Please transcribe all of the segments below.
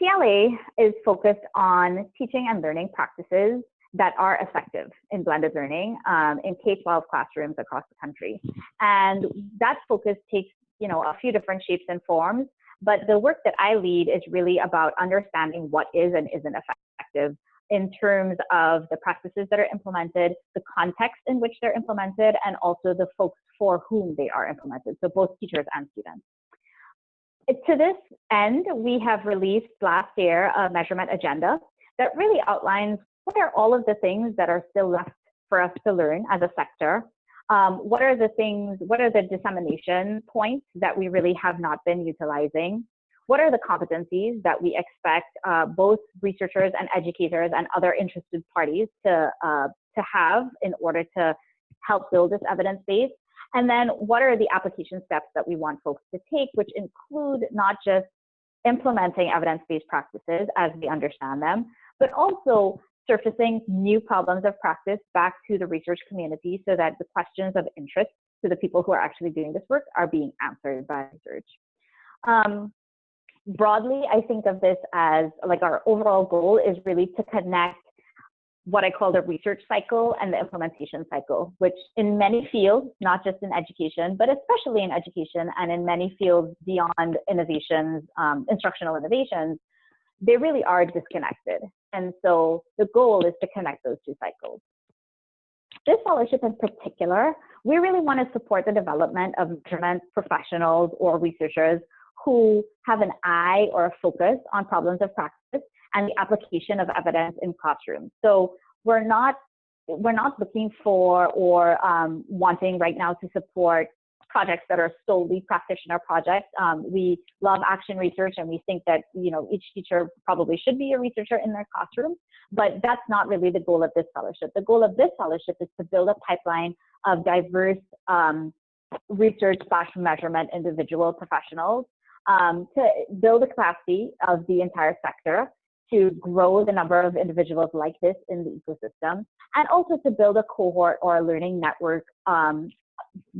TLA is focused on teaching and learning practices that are effective in blended learning um, in K-12 classrooms across the country. And that focus takes, you know, a few different shapes and forms, but the work that I lead is really about understanding what is and isn't effective in terms of the practices that are implemented, the context in which they're implemented, and also the folks for whom they are implemented, so both teachers and students. To this end, we have released last year a measurement agenda that really outlines what are all of the things that are still left for us to learn as a sector? Um, what are the things, what are the dissemination points that we really have not been utilizing? What are the competencies that we expect uh, both researchers and educators and other interested parties to, uh, to have in order to help build this evidence base? And then what are the application steps that we want folks to take, which include not just implementing evidence-based practices as we understand them, but also surfacing new problems of practice back to the research community so that the questions of interest to the people who are actually doing this work are being answered by research. Um, broadly, I think of this as like our overall goal is really to connect what I call the research cycle and the implementation cycle, which in many fields, not just in education, but especially in education and in many fields beyond innovations, um, instructional innovations, they really are disconnected. And so the goal is to connect those two cycles. This fellowship in particular, we really want to support the development of measurement professionals or researchers who have an eye or a focus on problems of practice and the application of evidence in classrooms. So we're not we're not looking for or um, wanting right now to support projects that are solely practitioner projects. Um, we love action research and we think that you know each teacher probably should be a researcher in their classroom, but that's not really the goal of this fellowship. The goal of this fellowship is to build a pipeline of diverse um, research slash measurement individual professionals um, to build the capacity of the entire sector to grow the number of individuals like this in the ecosystem, and also to build a cohort or a learning network um,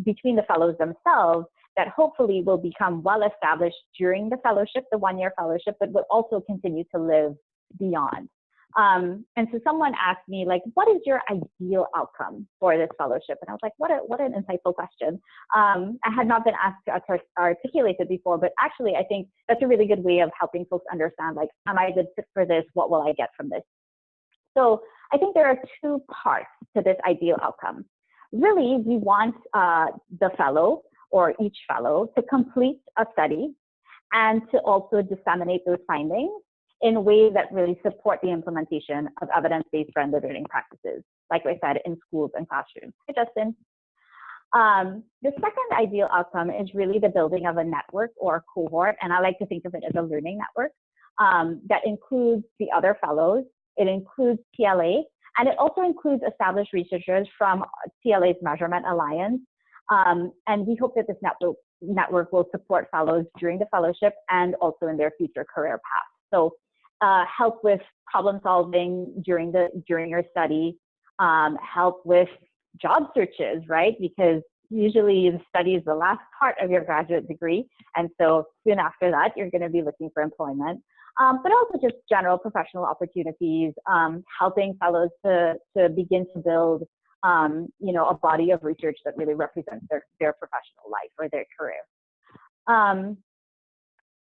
between the fellows themselves that hopefully will become well established during the fellowship, the one year fellowship, but will also continue to live beyond. Um, and so someone asked me, like, what is your ideal outcome for this fellowship? And I was like, what, a, what an insightful question. Um, I had not been asked to articulate it before, but actually, I think that's a really good way of helping folks understand, like, am I a good fit for this? What will I get from this? So I think there are two parts to this ideal outcome really we want uh, the fellow or each fellow to complete a study and to also disseminate those findings in ways that really support the implementation of evidence-based blended learning practices, like I said, in schools and classrooms. Hi, Justin. Um, the second ideal outcome is really the building of a network or a cohort, and I like to think of it as a learning network um, that includes the other fellows. It includes TLA, and it also includes established researchers from TLA's Measurement Alliance. Um, and we hope that this network, network will support fellows during the fellowship and also in their future career paths. So uh, help with problem solving during the during your study, um, help with job searches, right? Because usually the study is the last part of your graduate degree. And so soon after that, you're going to be looking for employment um, but also just general professional opportunities, um, helping fellows to, to begin to build, um, you know, a body of research that really represents their, their professional life or their career.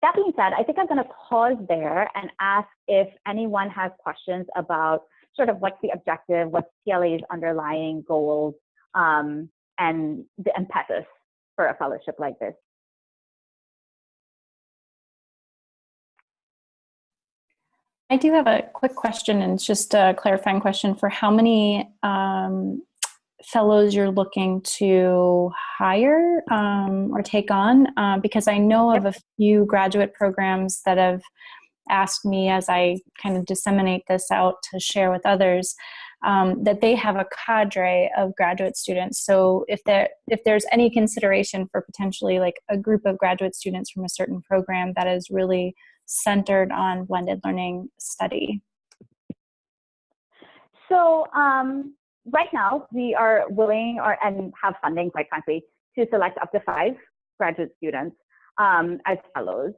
That being said, I think I'm going to pause there and ask if anyone has questions about sort of what's the objective, what's TLA's underlying goals, um, and the impetus for a fellowship like this. I do have a quick question, and it's just a clarifying question for how many um, fellows you're looking to hire um, or take on, uh, because I know of a few graduate programs that have asked me as I kind of disseminate this out to share with others um, that they have a cadre of graduate students. So if there if there's any consideration for potentially like a group of graduate students from a certain program that is really centered on blended learning study? So um, right now we are willing or and have funding, quite frankly, to select up to five graduate students um, as fellows.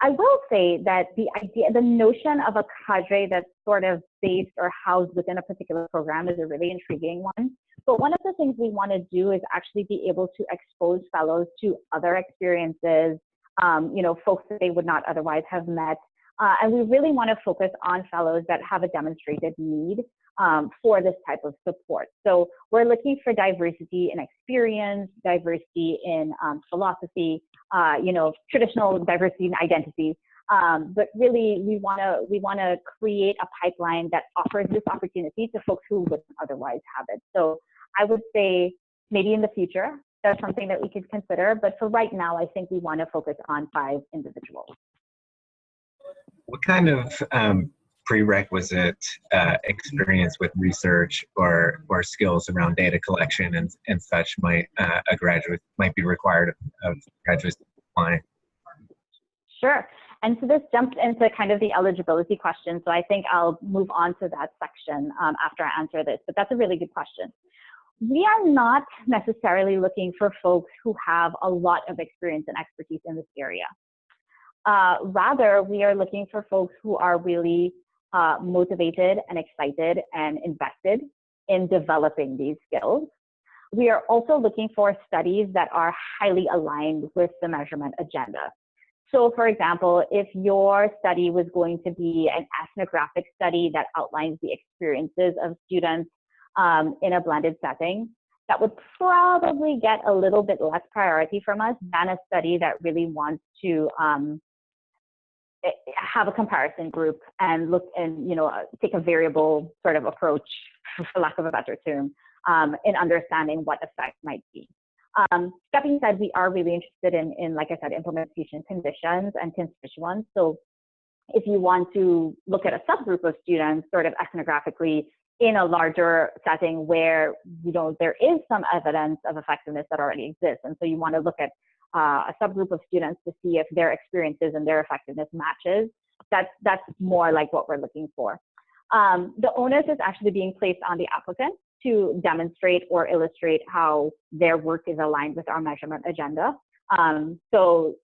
I will say that the idea, the notion of a cadre that's sort of based or housed within a particular program is a really intriguing one. But one of the things we want to do is actually be able to expose fellows to other experiences, um, you know, folks that they would not otherwise have met. Uh, and we really want to focus on fellows that have a demonstrated need um, for this type of support. So we're looking for diversity in experience, diversity in um, philosophy, uh, you know, traditional diversity in identity. Um, but really, we want to we want to create a pipeline that offers this opportunity to folks who wouldn't otherwise have it. So I would say maybe in the future that's something that we could consider. But for right now, I think we want to focus on five individuals. What kind of um, prerequisite uh, experience with research or or skills around data collection and, and such might uh, a graduate might be required of, of graduates applying? Sure. And so this jumps into kind of the eligibility question. So I think I'll move on to that section um, after I answer this, but that's a really good question. We are not necessarily looking for folks who have a lot of experience and expertise in this area. Uh, rather, we are looking for folks who are really uh, motivated and excited and invested in developing these skills. We are also looking for studies that are highly aligned with the measurement agenda. So for example, if your study was going to be an ethnographic study that outlines the experiences of students um, in a blended setting, that would probably get a little bit less priority from us than a study that really wants to um, have a comparison group and look and you know take a variable sort of approach for lack of a better term um, in understanding what effect might be. Um, that being said we are really interested in in like i said implementation conditions and constituents. So if you want to look at a subgroup of students sort of ethnographically in a larger setting where you know there is some evidence of effectiveness that already exists and so you want to look at uh, a subgroup of students to see if their experiences and their effectiveness matches. That's, that's more like what we're looking for. Um, the onus is actually being placed on the applicant to demonstrate or illustrate how their work is aligned with our measurement agenda. Um, so,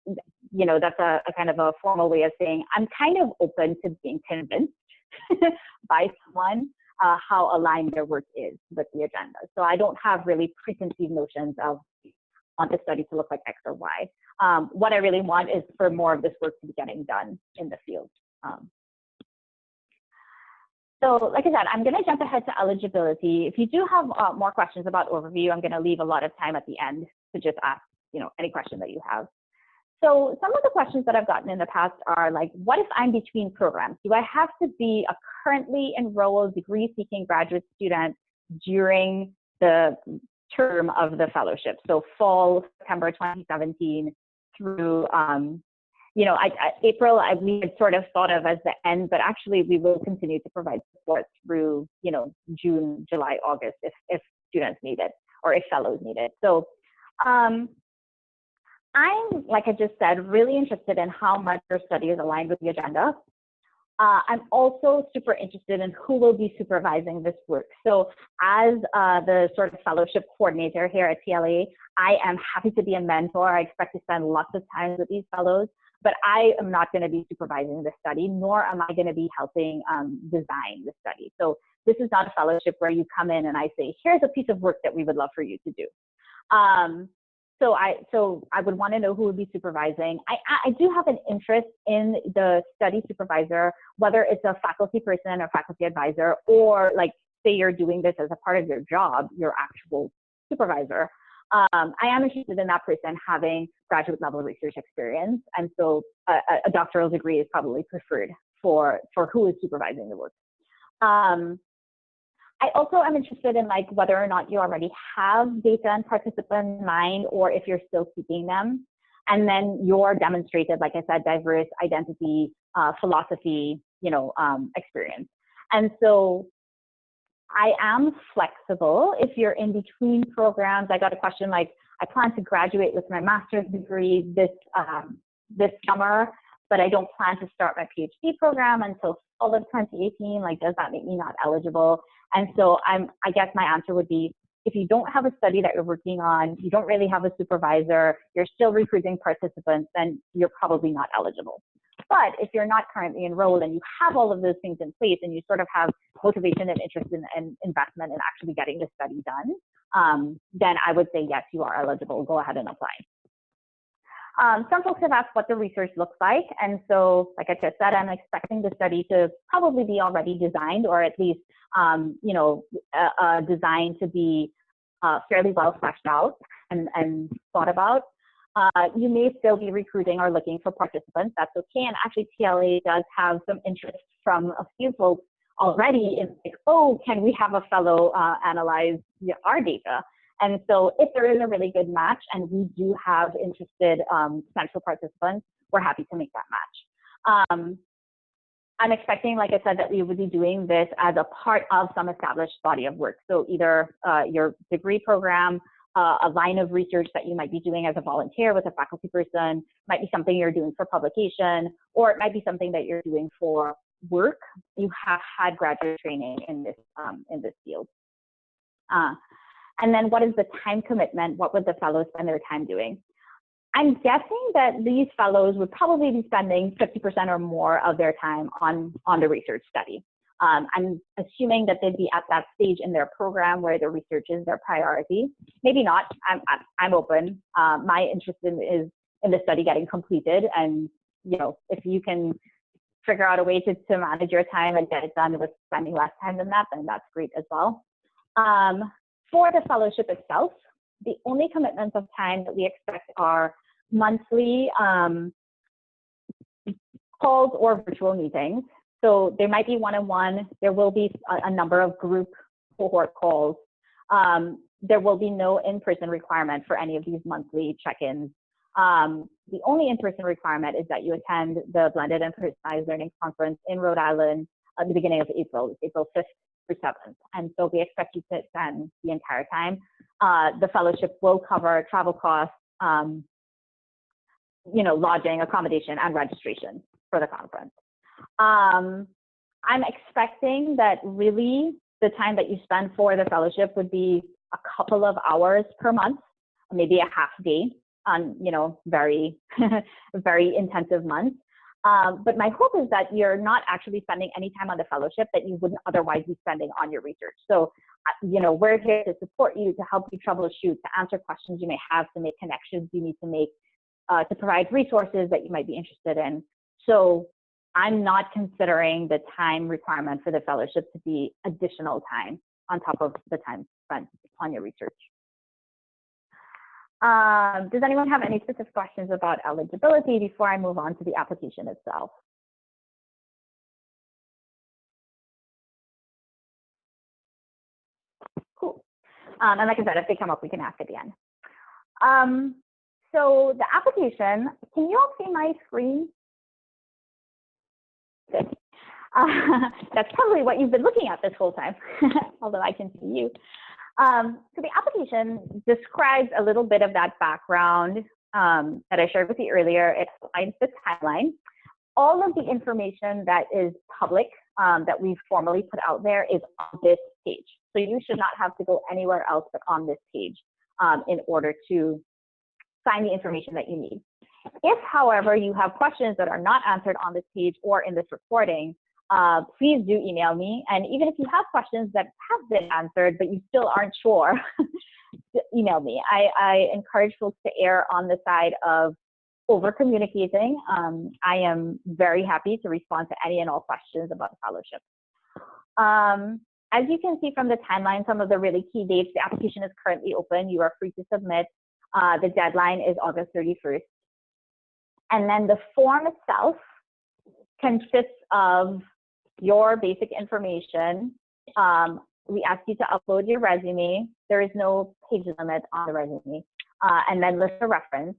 you know, that's a, a, kind of a formal way of saying I'm kind of open to being convinced by someone uh, how aligned their work is with the agenda. So I don't have really preconceived notions of want the study to look like X or Y. Um, what I really want is for more of this work to be getting done in the field. Um, so like I said, I'm going to jump ahead to eligibility. If you do have uh, more questions about overview, I'm going to leave a lot of time at the end to just ask, you know, any question that you have. So some of the questions that I've gotten in the past are like, what if I'm between programs? Do I have to be a currently enrolled degree seeking graduate student during the term of the fellowship. So fall September 2017 through, um, you know, I, I, April I, we had sort of thought of as the end, but actually we will continue to provide support through, you know, June, July, August if, if students need it or if fellows need it. So um, I'm, like I just said, really interested in how much your study is aligned with the agenda. Uh, I'm also super interested in who will be supervising this work. So as uh, the sort of fellowship coordinator here at TLA, I am happy to be a mentor. I expect to spend lots of time with these fellows, but I am not going to be supervising the study, nor am I going to be helping um, design the study. So this is not a fellowship where you come in and I say, here's a piece of work that we would love for you to do. Um, so I so I would want to know who would be supervising. I, I do have an interest in the study supervisor, whether it's a faculty person or faculty advisor, or like say you're doing this as a part of your job, your actual supervisor. Um, I am interested in that person having graduate level research experience, and so a, a doctoral degree is probably preferred for for who is supervising the work. Um, I also am interested in like whether or not you already have data and participant in mind or if you're still keeping them. And then your demonstrated, like I said, diverse identity, uh, philosophy, you know, um, experience. And so I am flexible. If you're in between programs, I got a question like, I plan to graduate with my master's degree this um, this summer, but I don't plan to start my PhD program until fall of 2018. Like, does that make me not eligible? And so I'm, I guess my answer would be, if you don't have a study that you're working on, you don't really have a supervisor, you're still recruiting participants, then you're probably not eligible. But if you're not currently enrolled and you have all of those things in place and you sort of have motivation and interest in, and investment in actually getting the study done, um, then I would say yes, you are eligible. Go ahead and apply. Um, some folks have asked what the research looks like. And so, like I just said, I'm expecting the study to probably be already designed or at least, um, you know, uh, uh, designed to be uh, fairly well fleshed out and, and thought about. Uh, you may still be recruiting or looking for participants. That's okay. And actually, TLA does have some interest from a few folks already in like, oh, can we have a fellow uh, analyze our data? And so if there is a really good match and we do have interested um, potential participants, we're happy to make that match. Um, I'm expecting, like I said, that we would be doing this as a part of some established body of work. So either uh, your degree program, uh, a line of research that you might be doing as a volunteer with a faculty person, might be something you're doing for publication, or it might be something that you're doing for work. You have had graduate training in this um, in this field. Uh, and then what is the time commitment? What would the fellows spend their time doing? I'm guessing that these fellows would probably be spending 50% or more of their time on, on the research study. Um, I'm assuming that they'd be at that stage in their program where the research is their priority. Maybe not. I'm, I'm open. Uh, my interest in, is in the study getting completed. And, you know, if you can figure out a way to, to manage your time and get it done with spending less time than that, then that's great as well. Um, for the fellowship itself, the only commitments of time that we expect are monthly um, calls or virtual meetings. So there might be one-on-one, there will be a, a, number of group cohort calls. Um, there will be no in-person requirement for any of these monthly check-ins. Um, the only in-person requirement is that you attend the Blended and Personalized Learning Conference in Rhode Island at the beginning of April, April 5th through 7th. And so we expect you to attend the entire time. Uh, the fellowship will cover travel costs, um, you know, lodging, accommodation, and registration for the conference. Um, I'm expecting that really the time that you spend for the fellowship would be a couple of hours per month, maybe a half day on, you know, very, very intensive months. Um, but my hope is that you're not actually spending any time on the fellowship that you wouldn't otherwise be spending on your research. So, uh, you know, we're here to support you, to help you troubleshoot, to answer questions you may have, to make connections you need to make, uh, to provide resources that you might be interested in. So I'm not considering the time requirement for the fellowship to be additional time on top of the time spent on your research. Um, does anyone have any specific questions about eligibility before I move on to the application itself? Cool. Um, and like I said, if they come up, we can ask at the end. Um, so the application, can you all see my screen? Good. Uh, that's probably what you've been looking at this whole time, although I can see you. Um, so the application describes a little bit of that background um, that I shared with you earlier. It outlines the timeline. All of the information that is public um, that we've formally put out there is on this page. So you should not have to go anywhere else but on this page um, in order to find the information that you need. If, however, you have questions that are not answered on this page or in this recording, uh, please do email me. And even if you have questions that have been answered, but you still aren't sure, email me. I, I, encourage folks to err on the side of over communicating. Um, I am very happy to respond to any and all questions about the fellowship. Um, as you can see from the timeline, some of the really key dates, the application is currently open. You are free to submit. Uh, the deadline is August 31st. And then the form itself consists of your basic information. Um, we ask you to upload your resume. There is no page limit on the resume. Uh, and then list a reference.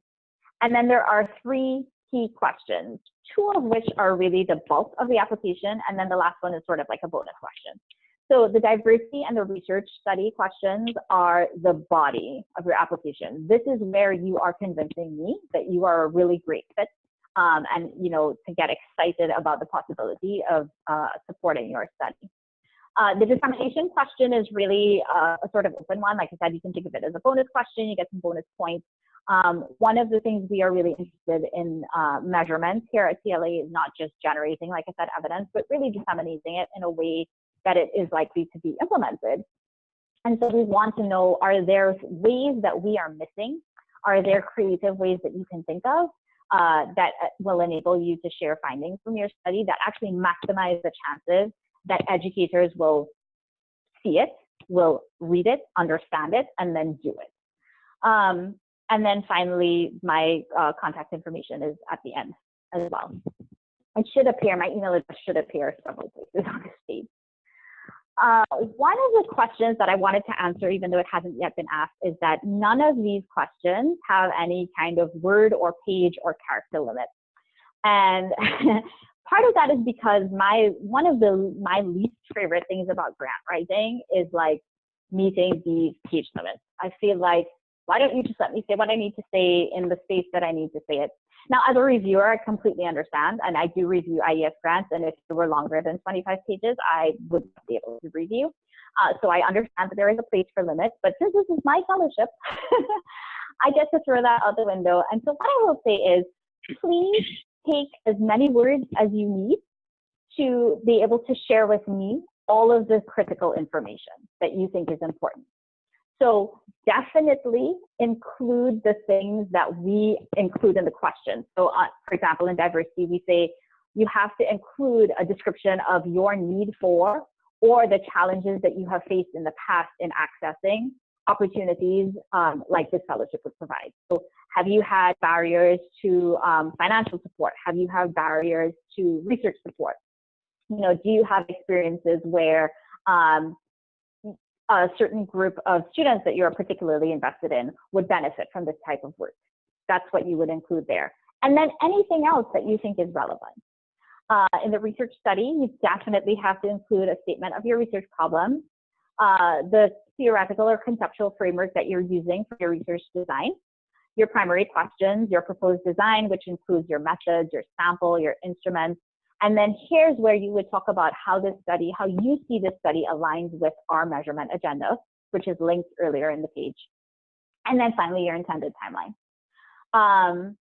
And then there are three key questions, two of which are really the bulk of the application. And then the last one is sort of like a bonus question. So the diversity and the research study questions are the body of your application. This is where you are convincing me that you are a really great fit um, and you know to get excited about the possibility of uh, supporting your study. Uh, the dissemination question is really uh, a sort of open one. Like I said, you can think of it as a bonus question. You get some bonus points. Um, one of the things we are really interested in uh, measurements here at TLA is not just generating, like I said, evidence, but really disseminating it in a way that it is likely to be implemented. And so we want to know, are there ways that we are missing? Are there creative ways that you can think of uh, that uh, will enable you to share findings from your study that actually maximize the chances that educators will see it, will read it, understand it, and then do it. Um, and then finally, my uh, contact information is at the end as well. It should appear, my email address should appear several places on this page. Uh, one of the questions that I wanted to answer, even though it hasn't yet been asked, is that none of these questions have any kind of word or page or character limit. And part of that is because my one of the my least favorite things about grant writing is like meeting these page limits. I feel like why don't you just let me say what I need to say in the space that I need to say it? Now, as a reviewer, I completely understand, and I do review IES grants, and if they were longer than 25 pages, I would not be able to review. Uh, so I understand that there is a place for limits, but since this is my fellowship, I get to throw that out the window. And so what I will say is, please take as many words as you need to be able to share with me all of the critical information that you think is important. So definitely include the things that we include in the question. So uh, for example, in diversity, we say you have to include a description of your need for or the challenges that you have faced in the past in accessing opportunities um, like this fellowship would provide. So have you had barriers to um, financial support? Have you had barriers to research support? You know, do you have experiences where um, a certain group of students that you're particularly invested in would benefit from this type of work. That's what you would include there. And then anything else that you think is relevant. Uh, in the research study, you definitely have to include a statement of your research problem, uh, the theoretical or conceptual framework that you're using for your research design, your primary questions, your proposed design, which includes your methods, your sample, your instruments, and then here's where you would talk about how this study, how you see this study aligns with our measurement agenda, which is linked earlier in the page. And then finally, your intended timeline. Um,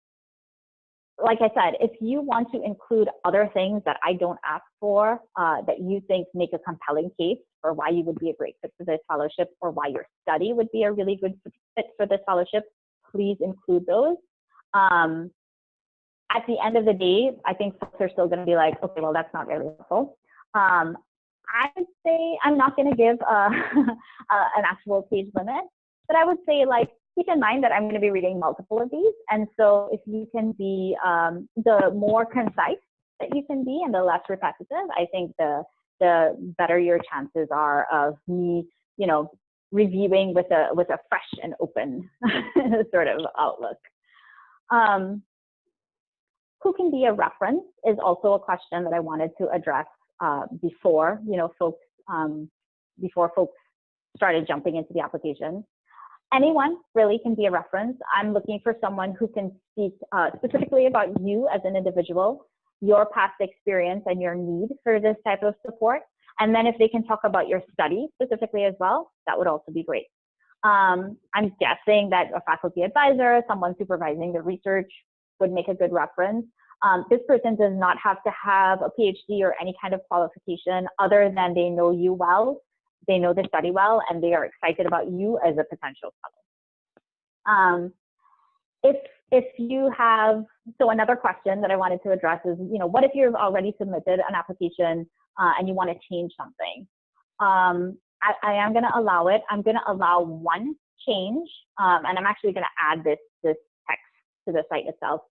like I said, if you want to include other things that I don't ask for, uh, that you think make a compelling case for why you would be a great fit for this fellowship or why your study would be a really good fit for this fellowship, please include those. Um, at the end of the day, I think folks are still going to be like, okay, well, that's not really helpful. Um, I would say I'm not going to give a, an actual page limit, but I would say like keep in mind that I'm going to be reading multiple of these, and so if you can be um, the more concise that you can be and the less repetitive, I think the the better your chances are of me, you know, reviewing with a with a fresh and open sort of outlook. Um, who can be a reference is also a question that I wanted to address uh, before, you know, folks, um, before folks started jumping into the application. Anyone really can be a reference. I'm looking for someone who can speak uh, specifically about you as an individual, your past experience and your need for this type of support. And then if they can talk about your study specifically as well, that would also be great. Um, I'm guessing that a faculty advisor, someone supervising the research would make a good reference. Um, this person does not have to have a PhD or any kind of qualification other than they know you well, they know the study well, and they are excited about you as a potential fellow. Um, if if you have, so another question that I wanted to address is, you know, what if you've already submitted an application uh, and you want to change something? Um, I, I, am going to allow it. I'm going to allow one change, um, and I'm actually going to add this this to the site itself.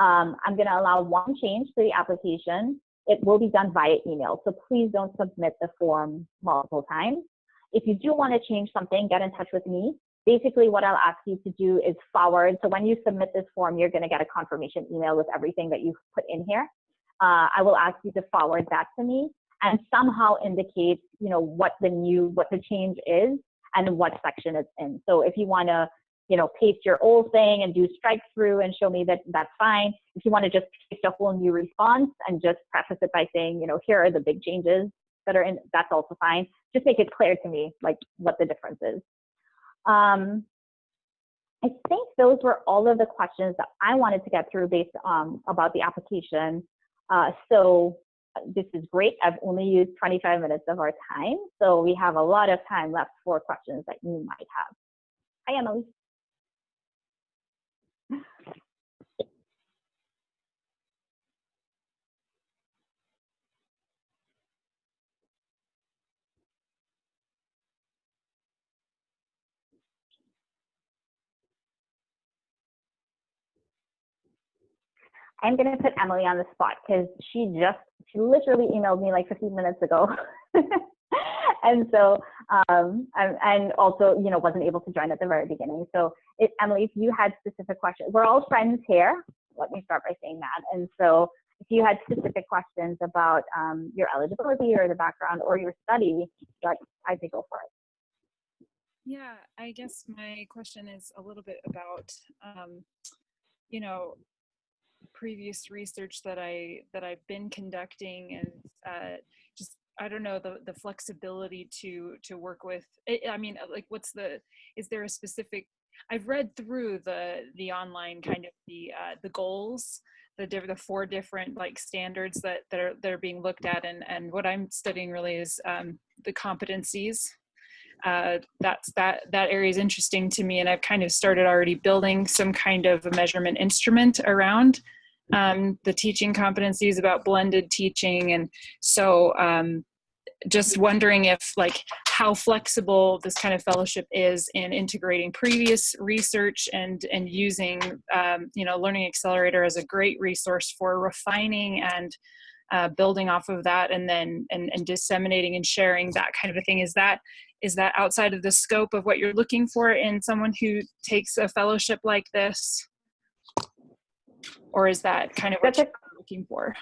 Um, I'm going to allow one change to the application. It will be done via email, so please don't submit the form multiple times. If you do want to change something, get in touch with me. Basically, what I'll ask you to do is forward. So when you submit this form, you're going to get a confirmation email with everything that you've put in here. Uh, I will ask you to forward that to me and somehow indicate, you know, what the new, what the change is and what section it's in. So if you want to you know, paste your old thing and do strike through and show me that that's fine. If you want to just paste a whole new response and just preface it by saying, you know, here are the big changes that are in, that's also fine. Just make it clear to me, like what the difference is. Um, I think those were all of the questions that I wanted to get through based um, about the application. Uh, so uh, this is great. I've only used 25 minutes of our time, so we have a lot of time left for questions that you might have. Hi, Emily. I'm going to put Emily on the spot because she just, she literally emailed me like 15 minutes ago. and so, um, and, also, you know, wasn't able to join at the very beginning. So, it, Emily, if you had specific questions, we're all friends here. Let me start by saying that. And so, if you had specific questions about um, your eligibility or the background or your study, like, I'd say go for it. Yeah, I guess my question is a little bit about, um, you know, previous research that I that I've been conducting and uh, just I don't know the the flexibility to to work with. I mean, uh, like, what's the is there a specific? I've read through the the online kind of the uh, the goals, the the four different like standards that that are that are being looked at, and and what I'm studying really is um, the competencies uh, that's that that area is interesting to me and i've kind of started already building some kind of a measurement instrument around um, the teaching competencies about blended teaching. And so um, just wondering if like how flexible this kind of fellowship is in integrating previous research and and using um, you know learning accelerator as a great resource for refining and uh, building off of that and then and, and disseminating and sharing that kind of a thing. Is that is that outside of the scope of what you're looking for in someone who takes a fellowship like this or is that kind of what that's you're looking for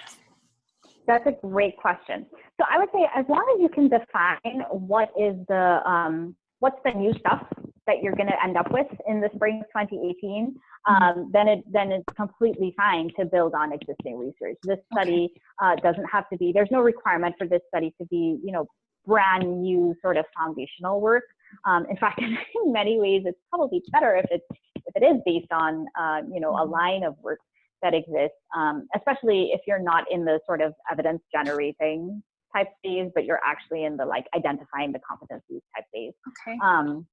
that's a great question so i would say as long as you can define what is the um, what's the new stuff that you're going to end up with in the spring of 2018 mm-hmm. um, then it then it's completely fine to build on existing research this study uh, doesn't have to be there's no requirement for this study to be you know brand new sort of foundational work. Um, in fact, in many ways, it's probably better if it's if it is based on uh, you know a mm-hmm. line of work that exists, um, especially if you're not in the sort of evidence generating type phase, but you're actually in the like identifying the competencies type phase. Okay. Um,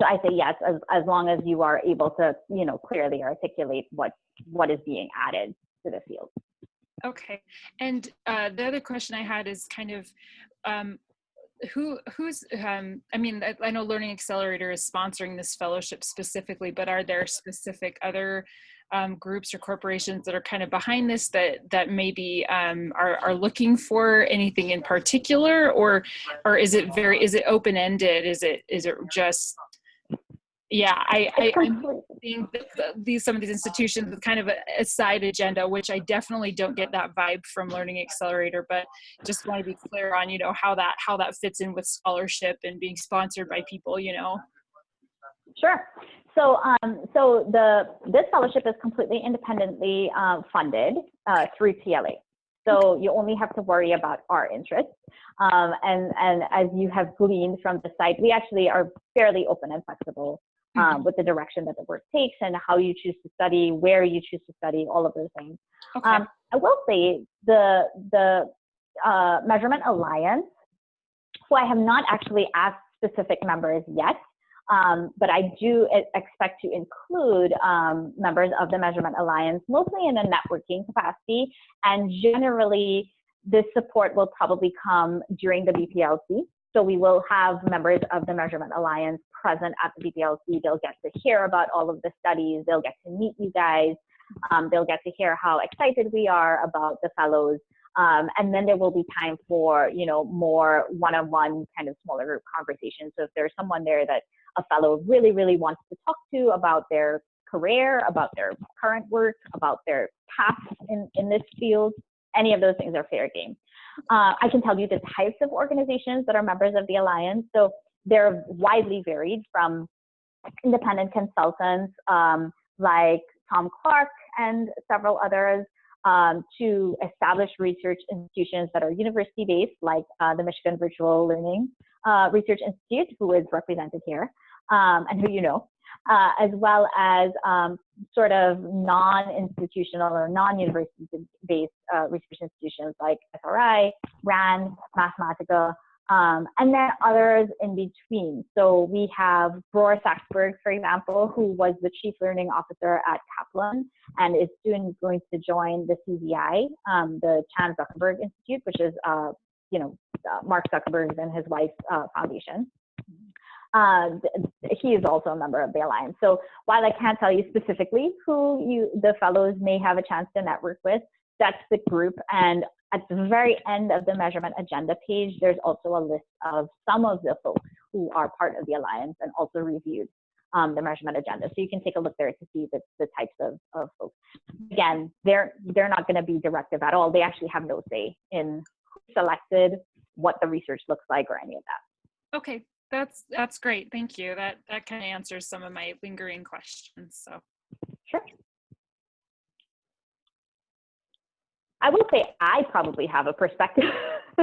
so I say yes, as as long as you are able to you know clearly articulate what what is being added to the field. Okay, and uh, the other question I had is kind of um, who who's um, i mean I, I, know learning accelerator is sponsoring this fellowship specifically but are there specific other um, groups or corporations that are kind of behind this that that maybe um, are, are looking for anything in particular? Or or is it very is it open-ended? Is it is it just yeah i, I i'm seeing these some of these institutions with kind of a, a, side agenda which i definitely don't get that vibe from learning accelerator but just want to be clear on you know how that how that fits in with scholarship and being sponsored by people you know? Sure. So um so the this fellowship is completely independently uh, funded uh, through tla so you only have to worry about our interests. Um, and, and as you have gleaned from the site, we actually are fairly open and flexible um, mm-hmm. with the direction that the work takes and how you choose to study, where you choose to study, all of those things. Okay. Um, I will say the the uh, Measurement Alliance, who I have not actually asked specific members yet, um, but I do expect to include um, members of the Measurement Alliance, mostly in a networking capacity, and generally this support will probably come during the BPLC. So we will have members of the Measurement Alliance present at the BPLC. They'll get to hear about all of the studies. They'll get to meet you guys. Um, they'll get to hear how excited we are about the fellows. Um, and then there will be time for, you know, more one-on-one kind of smaller group conversations. So if there's someone there that a fellow really, really wants to talk to about their career, about their current work, about their path in, in this field, any of those things are fair game. Uh, I can tell you the types of organizations that are members of the Alliance. So they're widely varied from independent consultants um, like Tom Clark and several others, um, to established research institutions that are university-based, like uh, the Michigan Virtual Learning uh, Research Institute, who is represented here, um, and who you know, uh, as well as um, sort of non-institutional or non-university-based uh, research institutions like SRI, RAND, Mathematica, um, and then others in between. So we have Bror Saxberg, for example, who was the chief learning officer at Kaplan and is soon going to join the CZI, um, the Chan Zuckerberg Institute, which is, uh, you know, uh, Mark Zuckerberg and his wife's uh, foundation. Uh, he is also a member of the alliance. So while I can't tell you specifically who you the fellows may have a chance to network with, that's the group. And at the very end of the measurement agenda page, there's also a list of some of the folks who are part of the alliance and also reviewed um, the measurement agenda. So you can take a look there to see the, the types of, of folks. Again, they're they're not going to be directive at all. They actually have no say in who selected, what the research looks like, or any of that. Okay, that's that's great. Thank you. That that kind of answers some of my lingering questions. So sure. I will say I probably have a perspective.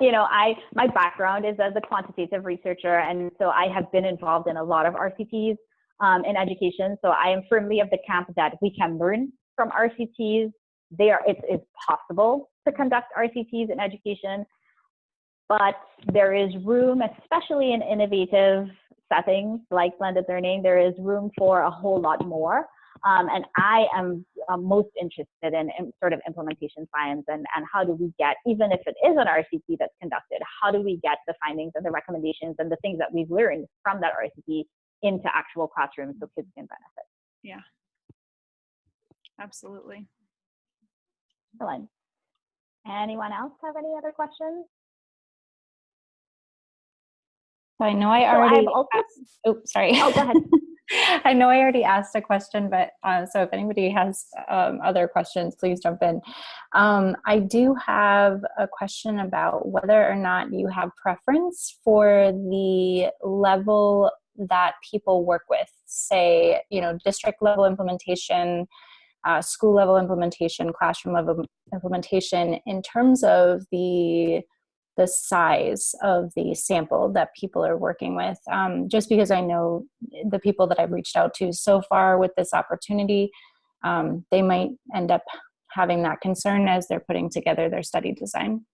you know, I my background is as a quantitative researcher, and so I have been involved in a lot of RCTs um, in education. So I am firmly of the camp that we can learn from RCTs. They are it is possible to conduct RCTs in education, but there is room, especially in innovative settings like blended learning, there is room for a whole lot more. Um, and I am uh, most interested in, in, sort of implementation science and, and how do we get, even if it is an RCT that's conducted, how do we get the findings and the recommendations and the things that we've learned from that RCT into actual classrooms so kids can benefit. Yeah, absolutely. Excellent. Anyone else have any other questions? I know I already. So asked, oh, sorry. Oh, go ahead. I know I already asked a question, but uh, so if anybody has um, other questions, please jump in. Um, I do have a question about whether or not you have preference for the level that people work with, say, you know, district level implementation, uh, school level implementation, classroom level implementation, in terms of the the size of the sample that people are working with. Um, just because I know the people that I've reached out to so far with this opportunity, um, they might end up having that concern as they're putting together their study design.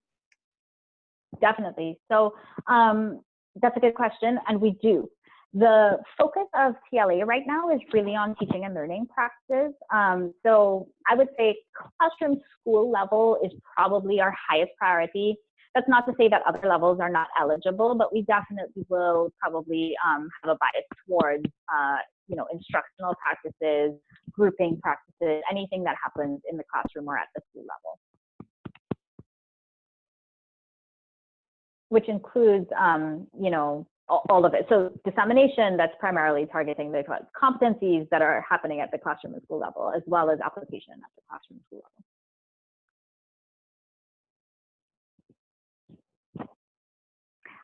Definitely. So um, that's a good question, and we do. The focus of TLA right now is really on teaching and learning practices. Um, so I would say classroom school level is probably our highest priority that's not to say that other levels are not eligible, but we definitely will probably um, have a bias towards, uh, you know, instructional practices, grouping practices, anything that happens in the classroom or at the school level. Which includes, um, you know, all of it. So dissemination, that's primarily targeting the competencies that are happening at the classroom and school level, as well as application at the classroom and school level.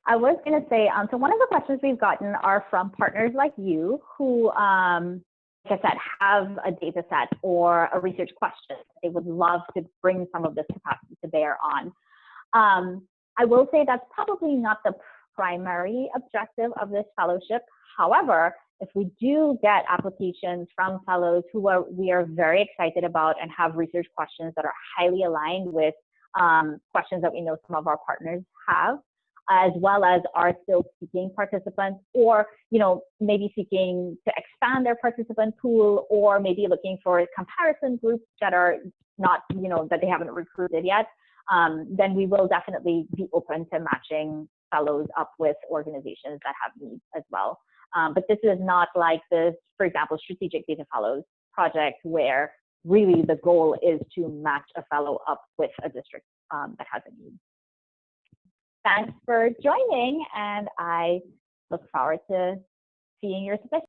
I was going to say, um, so one of the questions we've gotten are from partners like you who, um, like I said, have a data set or a research question they would love to bring some of this capacity to bear on. Um, I will say that's probably not the primary objective of this fellowship. However, if we do get applications from fellows who are we are very excited about and have research questions that are highly aligned with um, questions that we know some of our partners have, as well as are still seeking participants or you know maybe seeking to expand their participant pool or maybe looking for comparison groups that are not you know that they haven't recruited yet um, then we will definitely be open to matching fellows up with organizations that have needs as well. Um, but this is not like this for example strategic data fellows project where really the goal is to match a fellow up with a district um, that has a need thanks for joining, and I look forward to seeing your submission.